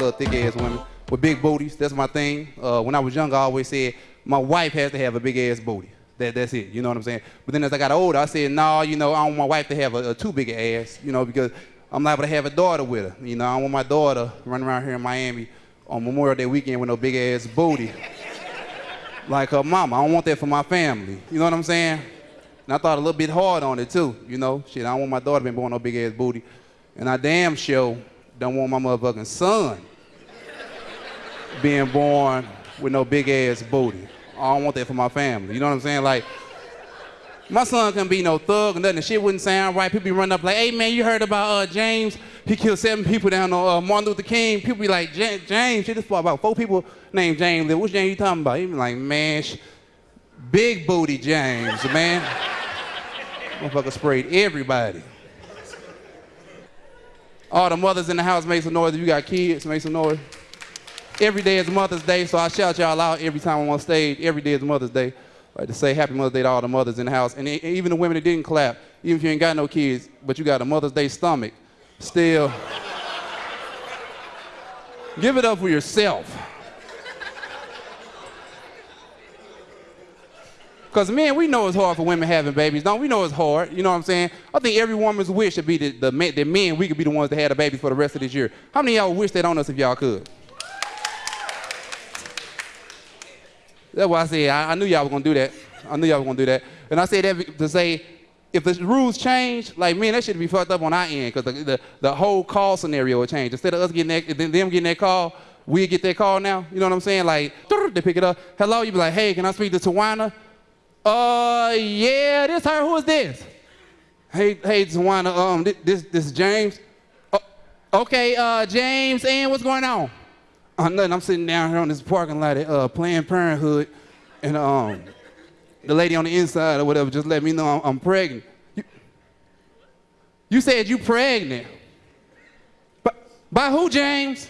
love thick ass women with big booties. That's my thing. Uh, when I was younger, I always said my wife has to have a big ass booty. That, that's it. You know what I'm saying? But then as I got older, I said, no, nah, you know, I don't want my wife to have a, a too big ass, you know, because I'm liable to have a daughter with her. You know, I don't want my daughter running around here in Miami on Memorial Day weekend with no big ass booty. like her mama. I don't want that for my family. You know what I'm saying? And I thought a little bit hard on it too, you know. Shit, I don't want my daughter being born no big ass booty. And I damn sure don't want my motherfucking son being born with no big ass booty. I don't want that for my family. You know what I'm saying? Like, my son couldn't be no thug or nothing. The shit wouldn't sound right. People be running up like, hey man, you heard about uh, James? He killed seven people down on uh, Martin Luther King. People be like, James, shit, for about four people named James. Which James you talking about? He be like, man, big booty James, man. Motherfucker sprayed everybody. All the mothers in the house make some noise. If you got kids, make some noise. Every day is Mother's Day, so I shout y'all out every time I'm on stage. Every day is Mother's Day. Like to say Happy Mother's Day to all the mothers in the house. And even the women that didn't clap, even if you ain't got no kids, but you got a Mother's Day stomach, still, give it up for yourself. Because, man, we know it's hard for women having babies. Don't we know it's hard? You know what I'm saying? I think every woman's wish should be that the, the men, we could be the ones that had a baby for the rest of this year. How many y'all wish that on us if y'all could? That's why I said I, I knew y'all were gonna do that. I knew y'all were gonna do that. And I said that to say, if the rules change, like man, that should be fucked up on our end because the, the, the, whole call scenario will change. Instead of us getting that, them getting that call, we get that call now. You know what I'm saying? Like they pick it up. Hello, you be like, hey, can I speak to Tawana? Uh, yeah, this her. Who is this? Hey, hey, Tawana. Um, this this, this James. Uh, okay, uh, James, and what's going on? Nothing. I'm sitting down here on this parking lot at uh, Planned Parenthood, and um, the lady on the inside or whatever just let me know I'm, I'm pregnant. You, you, said you pregnant. By, by who, James?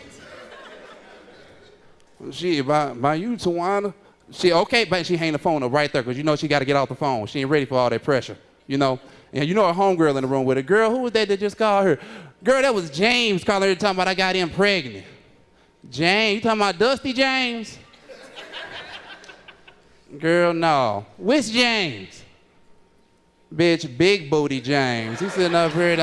She by, by you, Tawana. She, okay, but she hang the phone up right there because you know she got to get off the phone. She ain't ready for all that pressure, you know? And you know a homegirl in the room with her. Girl, who was that that just called her? Girl, that was James calling her talking about I got him pregnant. James, you talking about Dusty James? Girl, no. Which James? Bitch, big booty James. He's sitting up here.